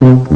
Thank